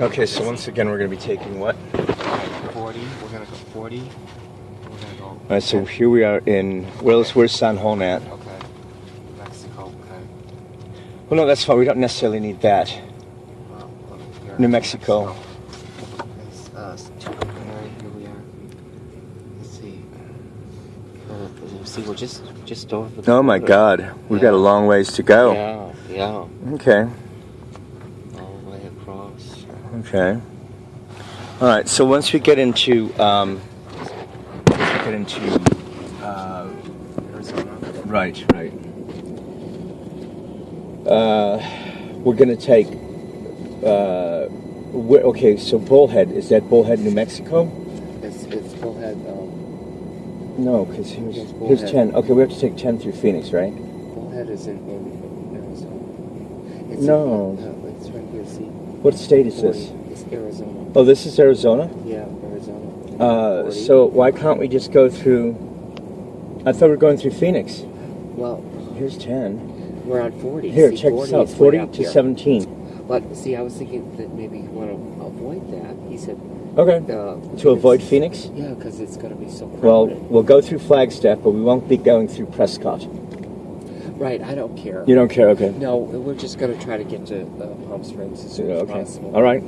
Okay, so once again, we're going to be taking what? 40. We're gonna go 40. We're gonna go. All right, so here we are in where's where's San Juan at? Okay. Mexico. Okay. Well, no, that's fine. We don't necessarily need that. Well. New Mexico. It's, uh, here, we are. Let's see. Uh, let's see, we're just just over the. Oh my. God, we've got a long ways to go. Yeah. Yeah. Okay, All the way across. Okay. All right, so once we get into um, get into uh, Arizona. right, right. Uh, we're gonna take. Uh, okay, so Bullhead is that Bullhead, New Mexico? It's it's Bullhead. Um, No, because here's here's ten. Okay, we have to take ten through Phoenix, right? Bullhead is in, in Arizona. It's No. In, it's right here. See. What state is this? It's Arizona. Oh, this is Arizona. Yeah, Arizona. Uh, so why can't we just go through? I thought we were going through Phoenix. Well, Here's ten. we're on 40. Here, See, check this out. Forty up to here. seventeen. But see, I was thinking that maybe you want to avoid that. He said. Okay. Uh, To avoid Phoenix. Yeah, because it's going to be so crowded. Well, we'll go through Flagstaff, but we won't be going through Prescott. Right, I don't care. You don't care, okay? No, we're just going to try to get to uh, Palm Springs as soon Yeah, as okay. possible. All right.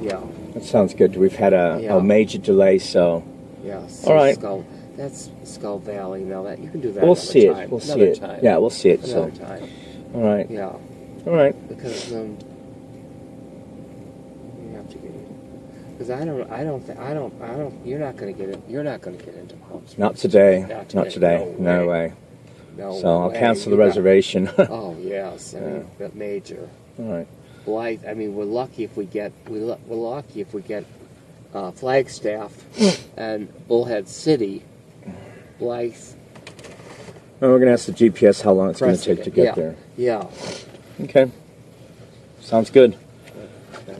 Yeah, That sounds good. We've had a, Yeah. a major delay, so yeah. So All right. Skull, that's Skull Valley. Now that you can do that. we'll see time. it. We'll see it. Time. Yeah, we'll see it. So, time. all right, Yeah, all right. because um, you have to get. Because I don't, I don't, thi- I don't, I don't. You're not going to get it. You're not going to get into Palm Springs. Not today. Not Not today. today. No No way. No So I'll way. cancel the You got- reservation. Oh yes, I Yeah. mean, but major. all right. Blythe. I mean, we're lucky if we get we we're lucky if we get uh, Flagstaff and Bullhead City. Blythe. Well, we're gonna ask the GPS how long it's gonna take to get yeah. there. Yeah. Okay. Sounds good. Okay.